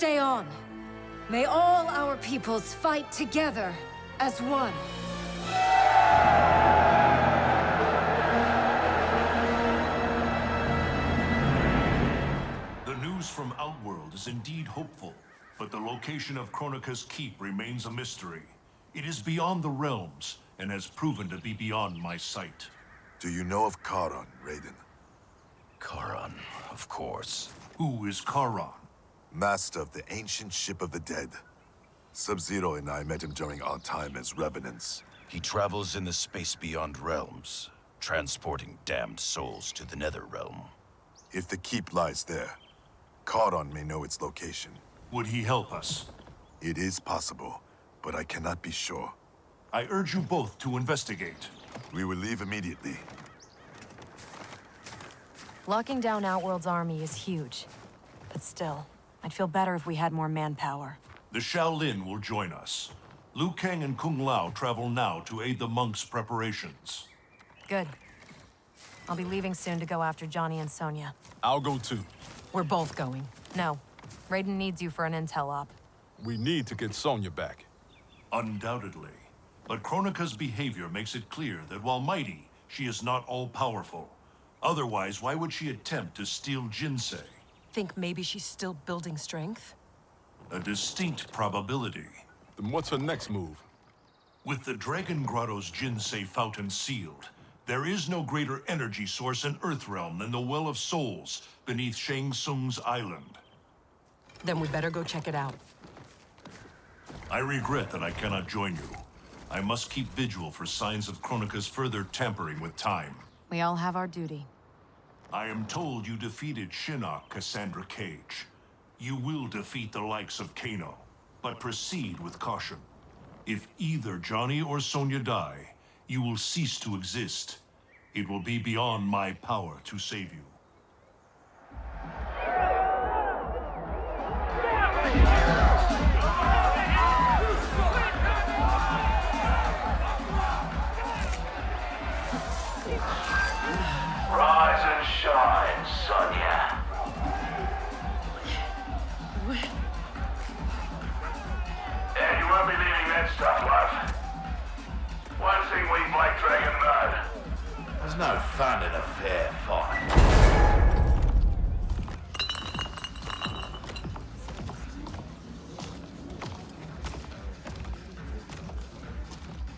stay on. May all our peoples fight together as one. The news from Outworld is indeed hopeful, but the location of Kronika's keep remains a mystery. It is beyond the realms, and has proven to be beyond my sight. Do you know of Kharon, Raiden? Kharon, of course. Who is Kharon? Master of the ancient ship of the dead. Sub-Zero and I met him during our time as Revenants. He travels in the space beyond realms, transporting damned souls to the nether realm. If the keep lies there, Kharon may know its location. Would he help us? It is possible, but I cannot be sure. I urge you both to investigate. We will leave immediately. Locking down Outworld's army is huge. But still, I'd feel better if we had more manpower. The Shaolin will join us. Liu Kang and Kung Lao travel now to aid the monks' preparations. Good. I'll be leaving soon to go after Johnny and Sonya. I'll go too. We're both going. No. Raiden needs you for an intel op. We need to get Sonya back. Undoubtedly. But Kronika's behavior makes it clear that while mighty, she is not all-powerful. Otherwise, why would she attempt to steal Jinsei? Think maybe she's still building strength? A distinct probability. Then what's her next move? With the Dragon Grotto's Jinsei fountain sealed, there is no greater energy source in Earthrealm than the Well of Souls beneath Shang Tsung's island. Then we better go check it out. I regret that I cannot join you. I must keep vigil for signs of Kronika's further tampering with time. We all have our duty. I am told you defeated Shinnok, Cassandra Cage. You will defeat the likes of Kano, but proceed with caution. If either Johnny or Sonya die, you will cease to exist. It will be beyond my power to save you. Leaving that. One thing we Black Dragon know. There's no fun in a fair fight.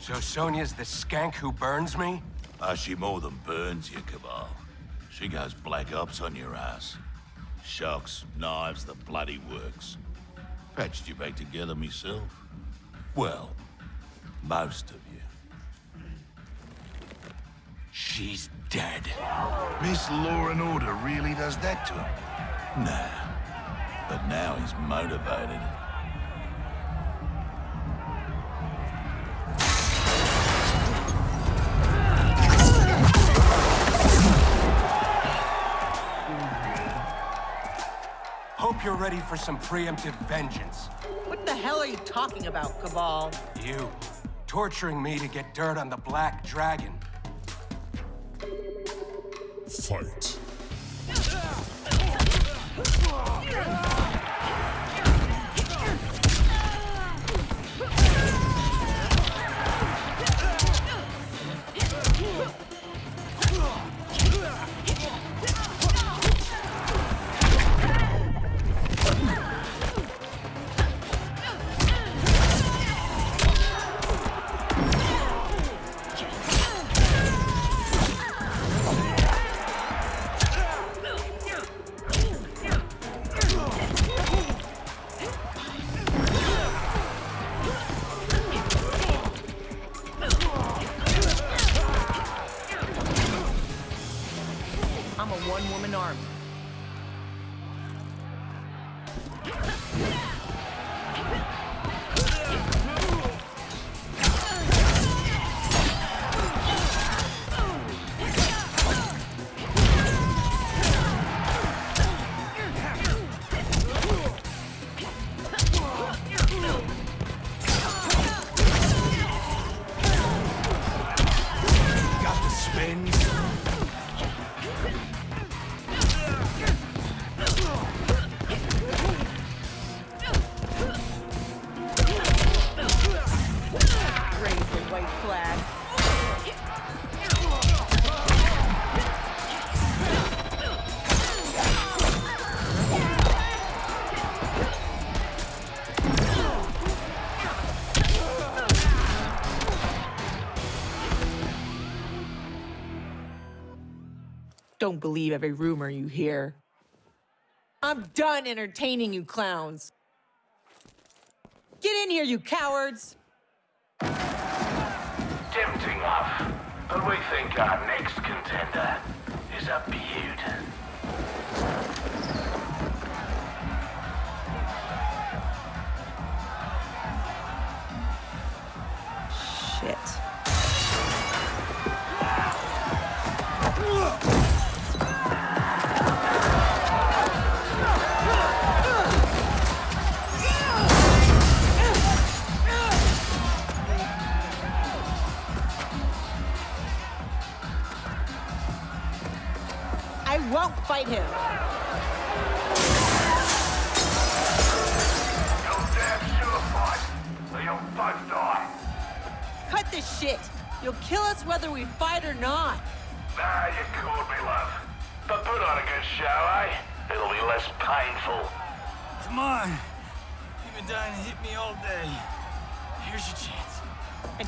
So Sonya's the skank who burns me? Ah, she more than burns you, Cabal. She goes black ops on your ass. Shocks, knives, the bloody works. Patched you back together myself. Well, most of you. She's dead. Miss Law and Order really does that to him? Nah. But now he's motivated. Hope you're ready for some preemptive vengeance. What the hell are you talking about, Cabal? You, torturing me to get dirt on the Black Dragon. Fight. Don't believe every rumor you hear. I'm done entertaining you clowns. Get in here, you cowards! Tempting enough. But we think our next contender is a beaut.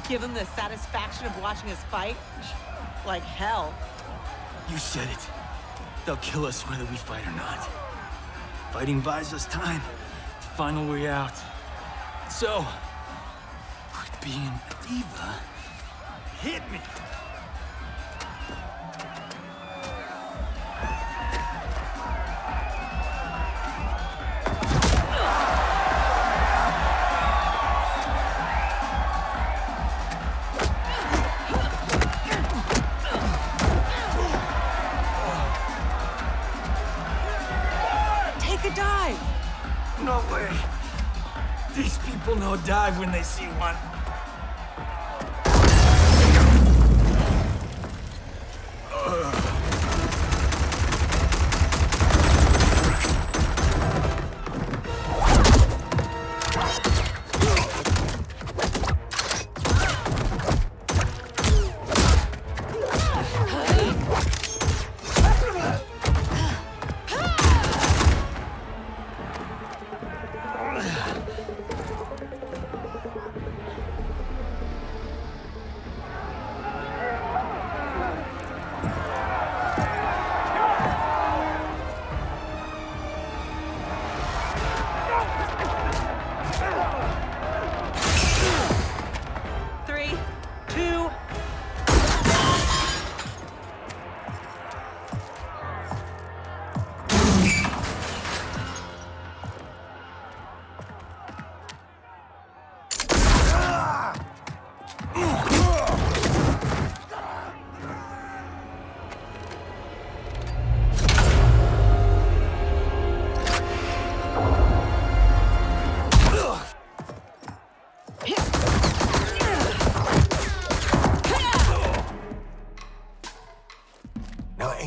Give him the satisfaction of watching us fight? Like hell. You said it. They'll kill us whether we fight or not. Fighting buys us time to find a way out. So, being a diva. Hit me. No way. These people know dive when they see one.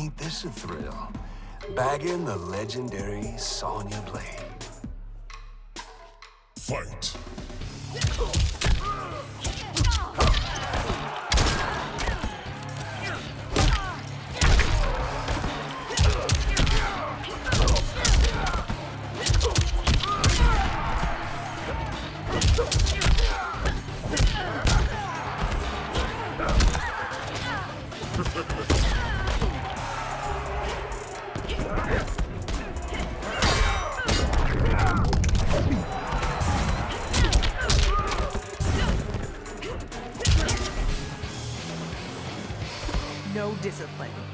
Ain't this a thrill? Bagging the legendary Sonya Blade. Fight. Discipline.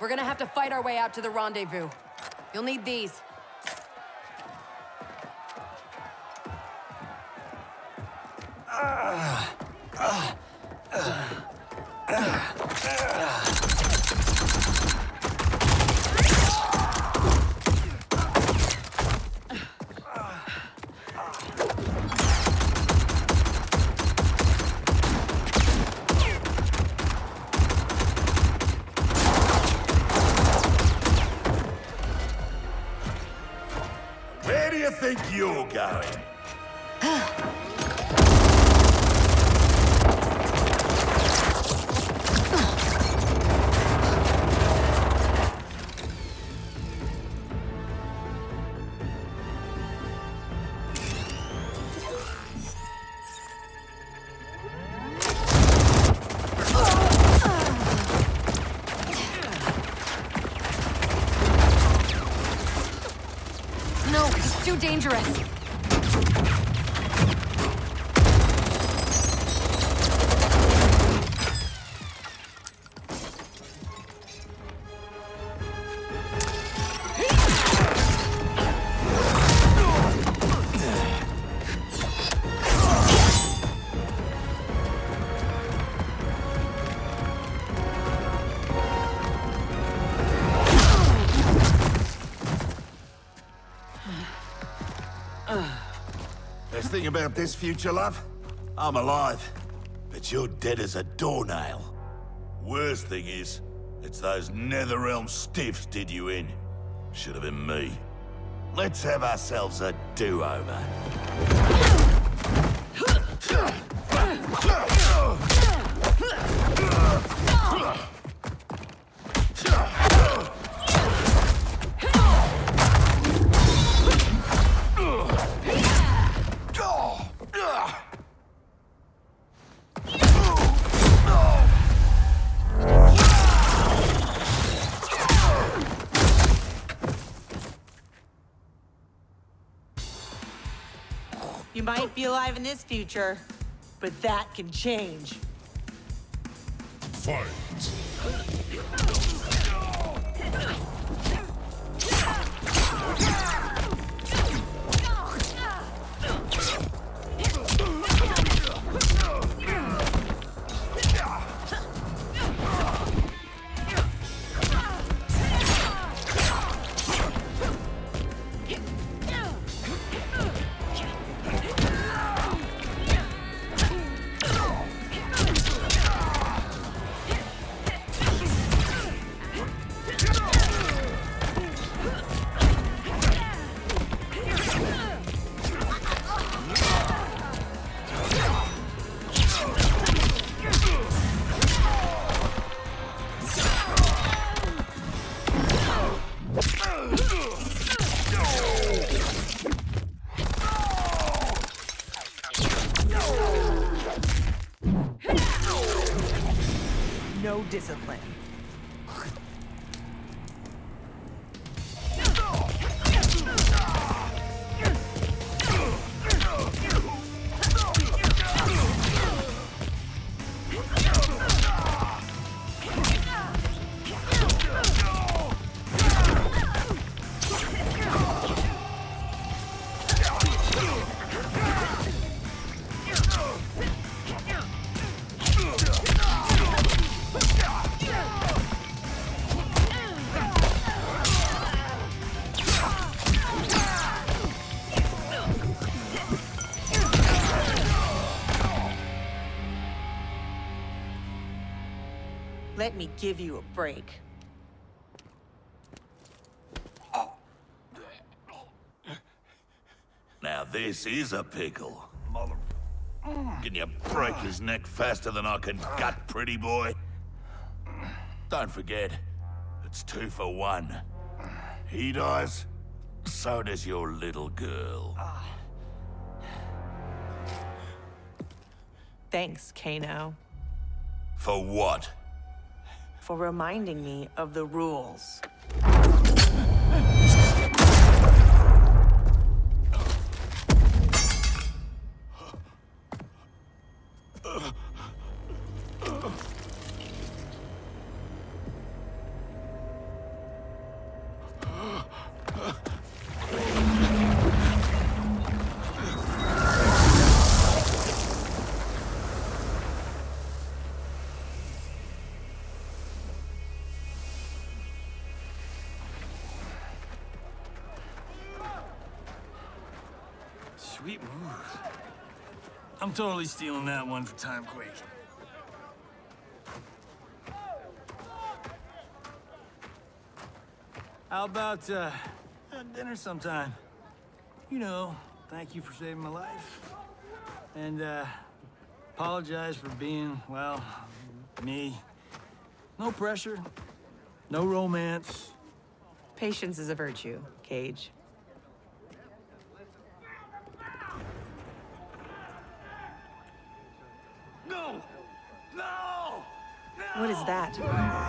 We're gonna have to fight our way out to the rendezvous. You'll need these. Ah. Ah. Ah. Dangerous. Best thing about this future, love? I'm alive. But you're dead as a doornail. Worst thing is, it's those Netherrealm stiffs did you in. Should have been me. Let's have ourselves a do-over. might be alive in this future, but that can change. Fight. Ах, Let me give you a break. Now this is a pickle. Mother... Can you break his neck faster than I can gut, pretty boy? Don't forget, it's two for one. He dies, so does your little girl. Thanks, Kano, For what? For reminding me of the rules. Move. I'm totally stealing that one for Timequake. How about, uh, dinner sometime? You know, thank you for saving my life. And, uh, apologize for being, well, me. No pressure, no romance. Patience is a virtue, Cage. What is that?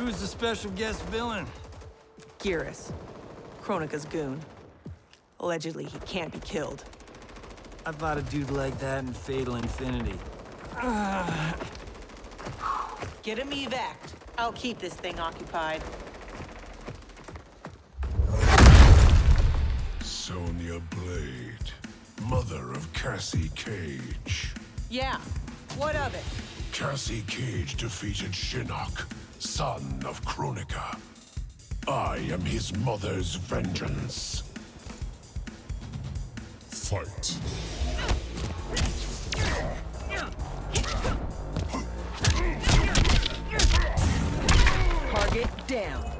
Who's the special guest villain? Geras. Kronika's goon. Allegedly, he can't be killed. I fought a dude like that in Fatal Infinity. Get him evac. I'll keep this thing occupied. Sonya Blade, mother of Cassie Cage. Yeah, what of it? Cassie Cage defeated Shinnok, son of Kronika. I am his mother's vengeance. Fight. Target down.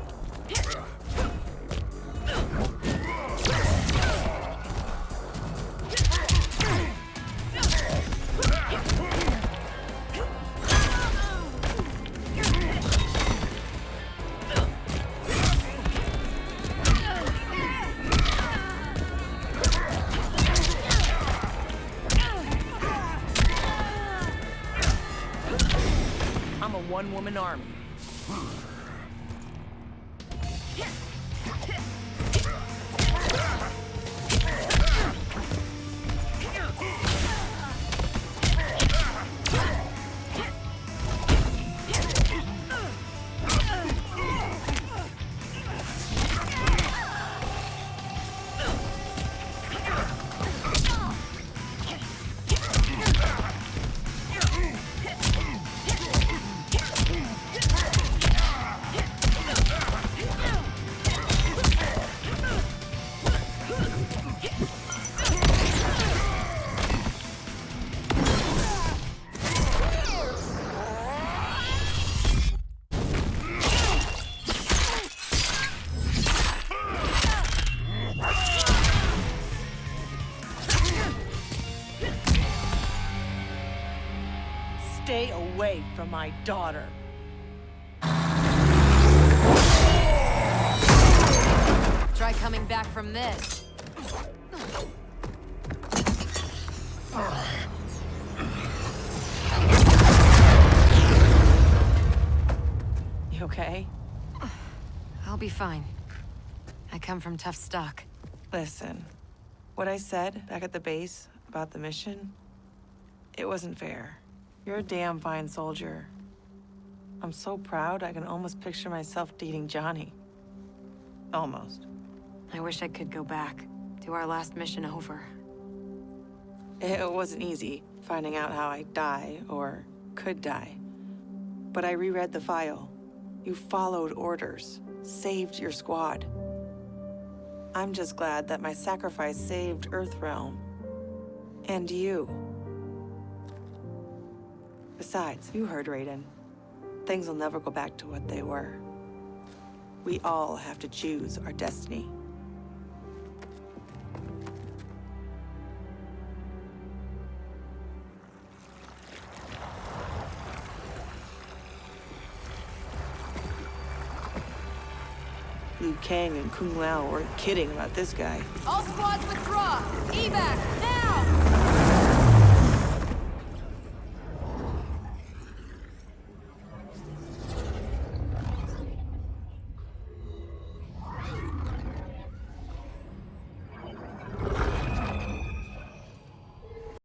Away from my daughter. Try coming back from this. You okay? I'll be fine. I come from tough stock. Listen, what I said back at the base about the mission, it wasn't fair. You're a damn fine soldier. I'm so proud I can almost picture myself dating Johnny. Almost. I wish I could go back. to our last mission over. It wasn't easy finding out how I'd die or could die. But I reread the file. You followed orders, saved your squad. I'm just glad that my sacrifice saved Earthrealm. And you. Besides, you heard Raiden. Things will never go back to what they were. We all have to choose our destiny. Liu Kang and Kung Lao weren't kidding about this guy. All squads withdraw!